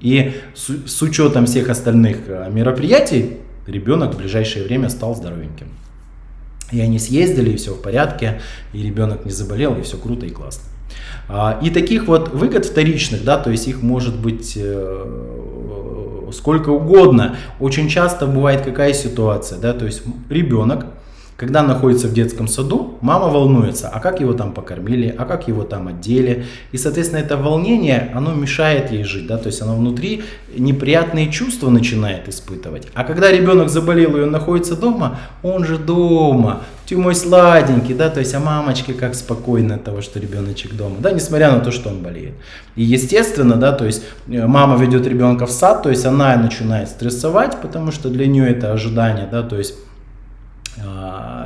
И с, с учетом всех остальных а, мероприятий ребенок в ближайшее время стал здоровеньким. И они съездили, и все в порядке, и ребенок не заболел, и все круто и классно. А, и таких вот выгод вторичных, да, то есть их может быть э, сколько угодно. Очень часто бывает какая ситуация, да, то есть ребенок когда находится в детском саду, мама волнуется, а как его там покормили, а как его там одели. И, соответственно, это волнение, оно мешает ей жить, да, то есть она внутри неприятные чувства начинает испытывать. А когда ребенок заболел и он находится дома, он же дома, ты мой сладенький, да, то есть, а мамочке как спокойно от того, что ребеночек дома, да, несмотря на то, что он болеет. И естественно, да, то есть, э, мама ведет ребенка в сад, то есть, она начинает стрессовать, потому что для нее это ожидание, да, то есть,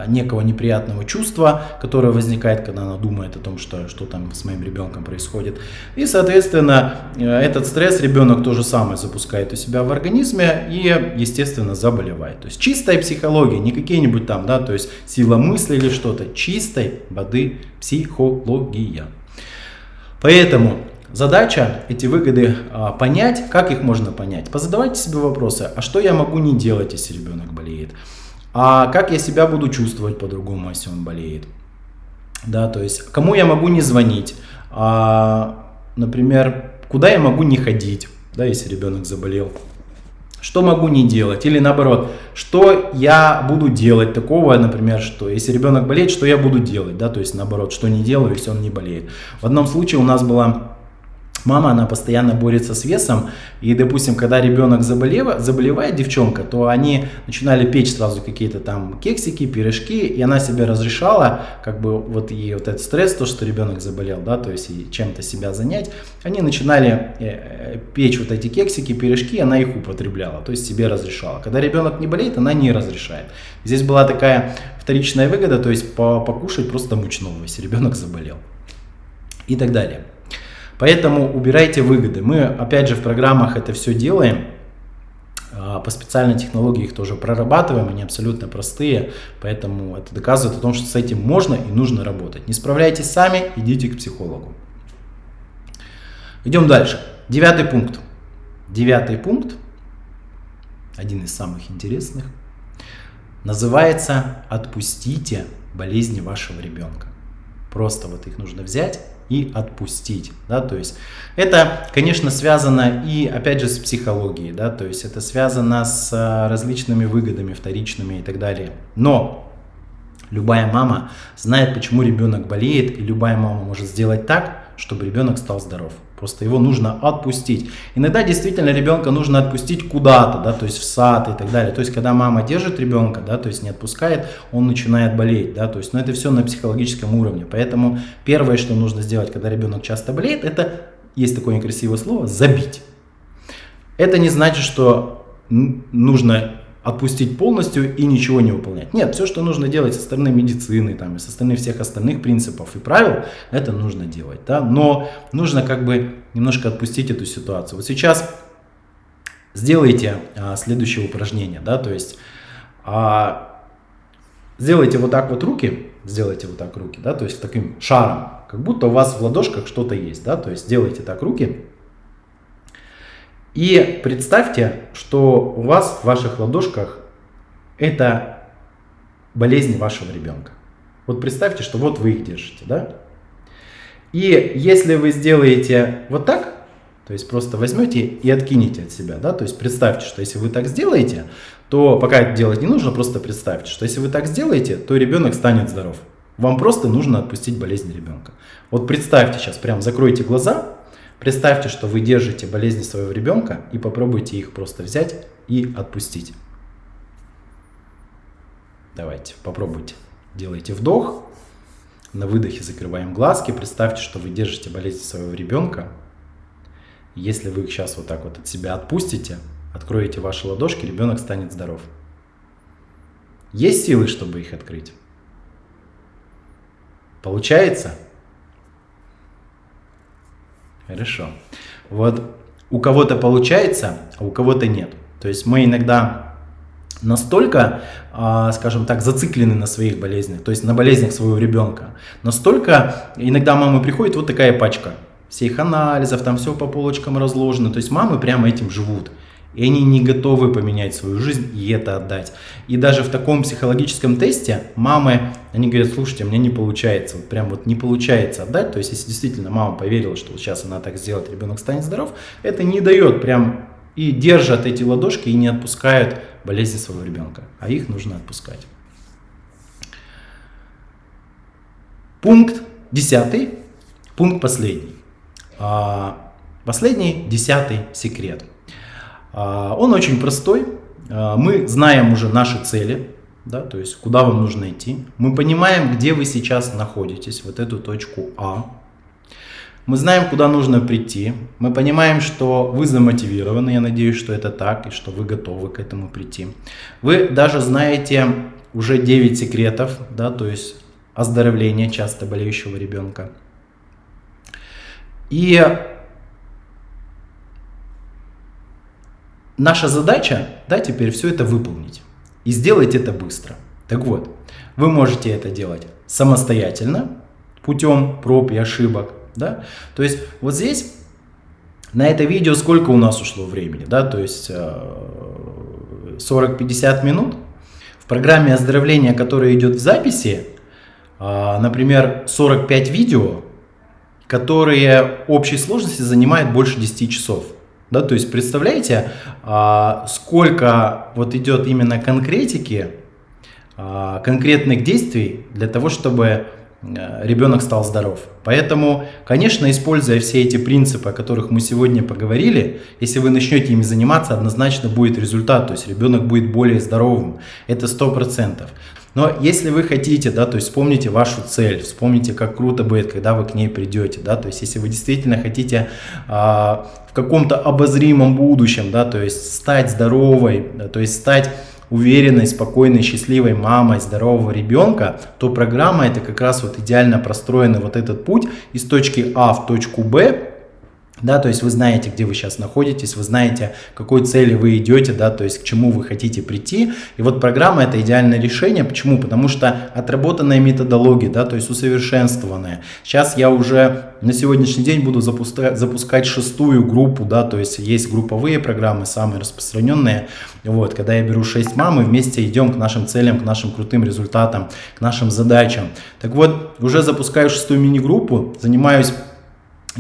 некого неприятного чувства, которое возникает, когда она думает о том, что, что там с моим ребенком происходит. И, соответственно, э, этот стресс ребенок то же самое запускает у себя в организме и, естественно, заболевает. То есть чистая психология, не какие-нибудь там, да, то есть сила мысли или что-то, чистой воды психология. Поэтому Задача эти выгоды а, понять, как их можно понять. Позадавайте себе вопросы, а что я могу не делать, если ребенок болеет? А как я себя буду чувствовать по-другому, если он болеет? Да, то есть, кому я могу не звонить? А, например, куда я могу не ходить, да, если ребенок заболел? Что могу не делать? Или наоборот, что я буду делать такого, например, что если ребенок болеет, что я буду делать, да, то есть наоборот, что не делаю, если он не болеет. В одном случае у нас была Мама, она постоянно борется с весом, и, допустим, когда ребенок заболев, заболевает, девчонка, то они начинали печь сразу какие-то там кексики, пирожки, и она себе разрешала, как бы вот ей вот этот стресс, то, что ребенок заболел, да, то есть и чем-то себя занять, они начинали э, э, печь вот эти кексики, пирожки, она их употребляла, то есть себе разрешала. Когда ребенок не болеет, она не разрешает. Здесь была такая вторичная выгода, то есть покушать просто мучного, если ребенок заболел и так далее. Поэтому убирайте выгоды. Мы, опять же, в программах это все делаем. А, по специальной технологии их тоже прорабатываем, они абсолютно простые, поэтому это доказывает о том, что с этим можно и нужно работать. Не справляйтесь сами, идите к психологу. Идем дальше. Девятый пункт. Девятый пункт, один из самых интересных, называется «Отпустите болезни вашего ребенка». Просто вот их нужно взять и отпустить, да, то есть это, конечно, связано и, опять же, с психологией, да, то есть это связано с а, различными выгодами вторичными и так далее, но любая мама знает, почему ребенок болеет, и любая мама может сделать так, чтобы ребенок стал здоров. Просто его нужно отпустить. Иногда действительно ребенка нужно отпустить куда-то, да, то есть в сад и так далее. То есть когда мама держит ребенка, да, то есть не отпускает, он начинает болеть, да, то есть, но это все на психологическом уровне. Поэтому первое, что нужно сделать, когда ребенок часто болеет, это, есть такое некрасивое слово, забить. Это не значит, что нужно отпустить полностью и ничего не выполнять. Нет, все, что нужно делать со стороны медицины, там, и со стороны всех остальных принципов и правил, это нужно делать. Да? Но нужно как бы немножко отпустить эту ситуацию. Вот сейчас сделайте а, следующее упражнение. Да? То есть а, сделайте вот так вот руки, сделайте вот так руки, да? то есть таким шаром, как будто у вас в ладошках что-то есть. Да? То есть сделайте так руки. И представьте, что у вас в ваших ладошках это болезнь вашего ребенка. Вот представьте, что вот вы их держите, да? И если вы сделаете вот так, то есть просто возьмете и откинете от себя, да, то есть представьте, что если вы так сделаете, то пока это делать не нужно, просто представьте, что если вы так сделаете, то ребенок станет здоров. Вам просто нужно отпустить болезнь ребенка. Вот представьте сейчас, прям закройте глаза, Представьте, что вы держите болезни своего ребенка и попробуйте их просто взять и отпустить. Давайте, попробуйте. Делайте вдох. На выдохе закрываем глазки. Представьте, что вы держите болезнь своего ребенка. Если вы их сейчас вот так вот от себя отпустите, откроете ваши ладошки, ребенок станет здоров. Есть силы, чтобы их открыть? Получается? Хорошо. Вот у кого-то получается, а у кого-то нет. То есть мы иногда настолько, а, скажем так, зациклены на своих болезнях, то есть на болезнях своего ребенка. Настолько иногда мамы приходит вот такая пачка всех анализов, там все по полочкам разложено. То есть мамы прямо этим живут. И они не готовы поменять свою жизнь и это отдать. И даже в таком психологическом тесте мамы, они говорят, слушайте, мне не получается, вот прям вот не получается отдать. То есть, если действительно мама поверила, что вот сейчас она так сделает, ребенок станет здоров, это не дает прям и держат эти ладошки и не отпускают болезни своего ребенка. А их нужно отпускать. Пункт десятый, пункт последний. А, последний, десятый секрет – он очень простой. А, мы знаем уже наши цели, да, то есть куда вам нужно идти. Мы понимаем, где вы сейчас находитесь, вот эту точку А. Мы знаем, куда нужно прийти. Мы понимаем, что вы замотивированы, я надеюсь, что это так, и что вы готовы к этому прийти. Вы даже знаете уже 9 секретов, да, то есть оздоровления часто болеющего ребенка. И Наша задача, да, теперь все это выполнить. И сделать это быстро. Так вот, вы можете это делать самостоятельно, путем проб и ошибок, да. То есть вот здесь на это видео сколько у нас ушло времени, да, то есть 40-50 э, минут. В программе оздоровления, которая идет в записи, э, например, 45 видео, которые общей сложности занимают больше 10 часов. Да, то есть представляете, а, сколько вот идет именно конкретики, а, конкретных действий для того, чтобы а, ребенок стал здоров. Поэтому, конечно, используя все эти принципы, о которых мы сегодня поговорили, если вы начнете ими заниматься, однозначно будет результат, то есть ребенок будет более здоровым. Это сто процентов. Но если вы хотите, да, то есть вспомните вашу цель, вспомните, как круто будет, когда вы к ней придете, да, то есть если вы действительно хотите а, в каком-то обозримом будущем, да, то есть стать здоровой, да, то есть стать уверенной, спокойной, счастливой мамой здорового ребенка, то программа это как раз вот идеально простроена вот этот путь из точки А в точку Б, да, то есть вы знаете, где вы сейчас находитесь, вы знаете, к какой цели вы идете, да, то есть к чему вы хотите прийти. И вот программа это идеальное решение. Почему? Потому что отработанная методология, да, то есть усовершенствованная. Сейчас я уже на сегодняшний день буду запускать, запускать шестую группу, да, то есть есть групповые программы, самые распространенные. Вот, когда я беру 6 мам и вместе идем к нашим целям, к нашим крутым результатам, к нашим задачам. Так вот, уже запускаю шестую мини-группу, занимаюсь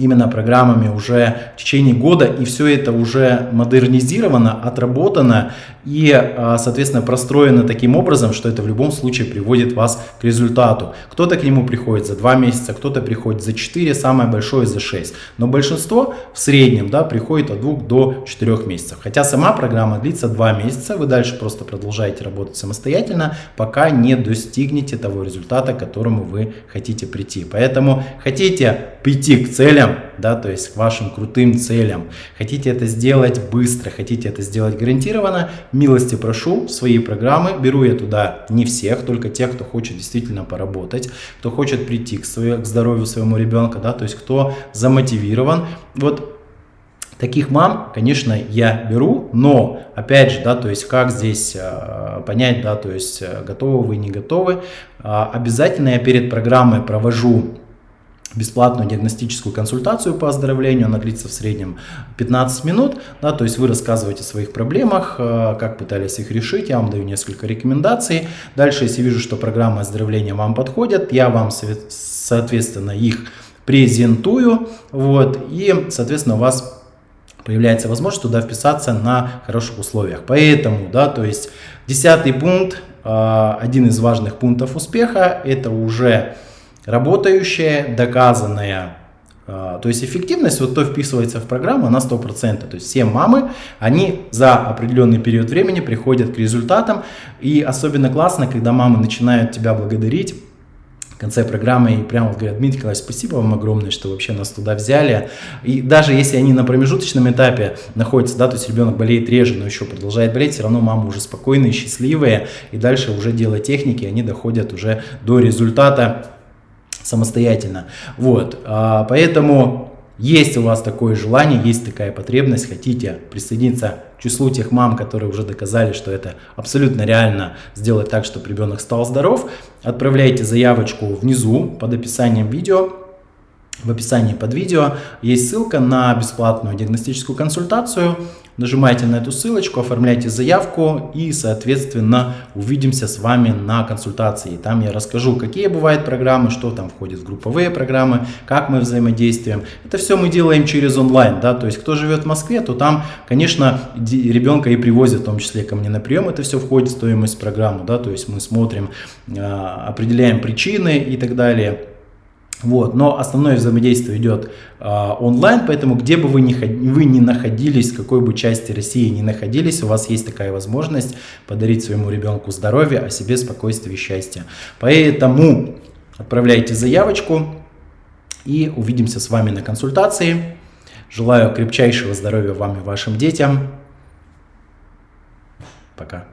именно программами уже в течение года, и все это уже модернизировано, отработано и, а, соответственно, простроено таким образом, что это в любом случае приводит вас к результату. Кто-то к нему приходит за 2 месяца, кто-то приходит за 4, самое большое за 6. Но большинство в среднем да, приходит от 2 до 4 месяцев. Хотя сама программа длится 2 месяца, вы дальше просто продолжаете работать самостоятельно, пока не достигнете того результата, к которому вы хотите прийти. Поэтому хотите прийти к целям, да, то есть к вашим крутым целям, хотите это сделать быстро, хотите это сделать гарантированно, милости прошу, свои программы, беру я туда не всех, только тех, кто хочет действительно поработать, кто хочет прийти к, своей, к здоровью своему ребенка, да, то есть кто замотивирован. Вот Таких мам, конечно, я беру, но, опять же, да, то есть как здесь э, понять, да, то есть э, готовы вы, не готовы. Э, обязательно я перед программой провожу бесплатную диагностическую консультацию по оздоровлению, она длится в среднем 15 минут, да, то есть вы рассказываете о своих проблемах, э, как пытались их решить, я вам даю несколько рекомендаций. Дальше, если вижу, что программы оздоровления вам подходят, я вам, соответственно, их презентую, вот, и, соответственно, у вас появляется возможность туда вписаться на хороших условиях. Поэтому, да, то есть десятый пункт, э, один из важных пунктов успеха, это уже работающая, доказанная. То есть эффективность, вот то вписывается в программу на 100%. То есть все мамы, они за определенный период времени приходят к результатам. И особенно классно, когда мамы начинают тебя благодарить в конце программы и прямо говорят, Дмитрий Николаевич, спасибо вам огромное, что вообще нас туда взяли. И даже если они на промежуточном этапе находятся, да, то есть ребенок болеет реже, но еще продолжает болеть, все равно мамы уже спокойные, счастливые, и дальше уже делая техники, они доходят уже до результата самостоятельно. Вот, а, поэтому есть у вас такое желание, есть такая потребность, хотите присоединиться к числу тех мам, которые уже доказали, что это абсолютно реально сделать так, чтобы ребенок стал здоров, отправляйте заявочку внизу под описанием видео. В описании под видео есть ссылка на бесплатную диагностическую консультацию. Нажимайте на эту ссылочку, оформляйте заявку и, соответственно, увидимся с вами на консультации. Там я расскажу, какие бывают программы, что там входит в групповые программы, как мы взаимодействуем. Это все мы делаем через онлайн, да, то есть кто живет в Москве, то там, конечно, ребенка и привозят, в том числе ко мне на прием, это все входит в стоимость программы, да, то есть мы смотрим, а, определяем причины и так далее. Вот, но основное взаимодействие идет э, онлайн, поэтому где бы вы ни, вы ни находились, в какой бы части России ни находились, у вас есть такая возможность подарить своему ребенку здоровье, а себе спокойствие и счастье. Поэтому отправляйте заявочку и увидимся с вами на консультации. Желаю крепчайшего здоровья вам и вашим детям. Пока.